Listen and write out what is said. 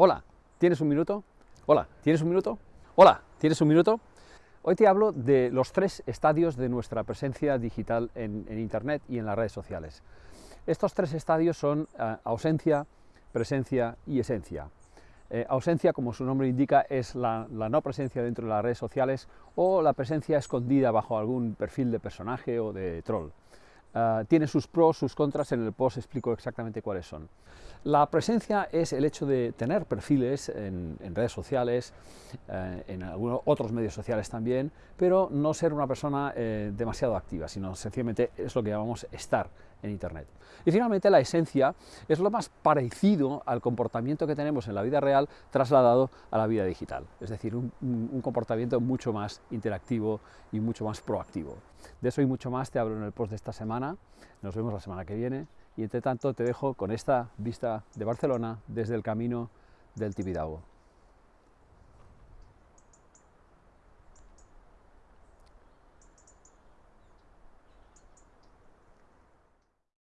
Hola, ¿tienes un minuto? Hola, ¿tienes un minuto? Hola, ¿tienes un minuto? Hoy te hablo de los tres estadios de nuestra presencia digital en, Internet y en las redes sociales. Estos tres estadios son eh, ausencia, presencia y esencia. Eh, ausencia, como su nombre indica, es la, no presencia dentro de las redes sociales o la presencia escondida bajo algún perfil de personaje o de troll. Eh, tiene sus pros, sus contras, en el post explico exactamente cuáles son. La presencia es el hecho de tener perfiles en, redes sociales, eh, en algunos otros medios sociales también, pero no ser una persona eh, demasiado activa, sino sencillamente es lo que llamamos estar en Internet. Y finalmente la esencia es lo más parecido al comportamiento que tenemos en la vida real trasladado a la vida digital, es decir, un, un comportamiento mucho más interactivo y mucho más proactivo. De eso y mucho más te hablo en el post de esta nos vemos la semana que viene y entre tanto te dejo con esta vista de Barcelona desde el camino del Tibidabo.